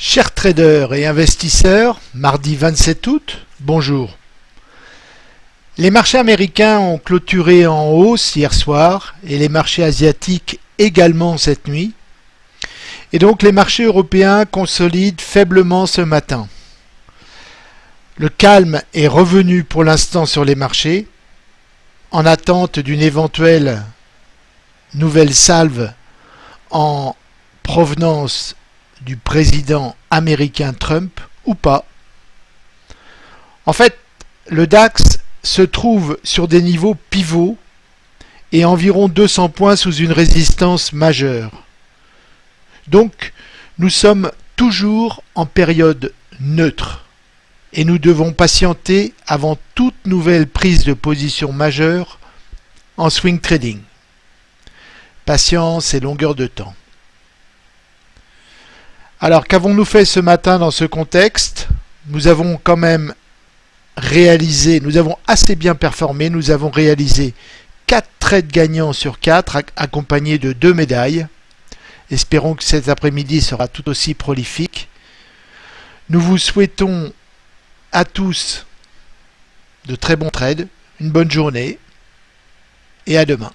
Chers traders et investisseurs, mardi 27 août, bonjour. Les marchés américains ont clôturé en hausse hier soir et les marchés asiatiques également cette nuit. Et donc les marchés européens consolident faiblement ce matin. Le calme est revenu pour l'instant sur les marchés en attente d'une éventuelle nouvelle salve en provenance du président américain Trump ou pas. En fait, le DAX se trouve sur des niveaux pivots et environ 200 points sous une résistance majeure. Donc, nous sommes toujours en période neutre et nous devons patienter avant toute nouvelle prise de position majeure en swing trading. Patience et longueur de temps. Alors qu'avons-nous fait ce matin dans ce contexte? Nous avons quand même réalisé, nous avons assez bien performé, nous avons réalisé 4 trades gagnants sur 4 accompagnés de 2 médailles. Espérons que cet après-midi sera tout aussi prolifique. Nous vous souhaitons à tous de très bons trades, une bonne journée et à demain.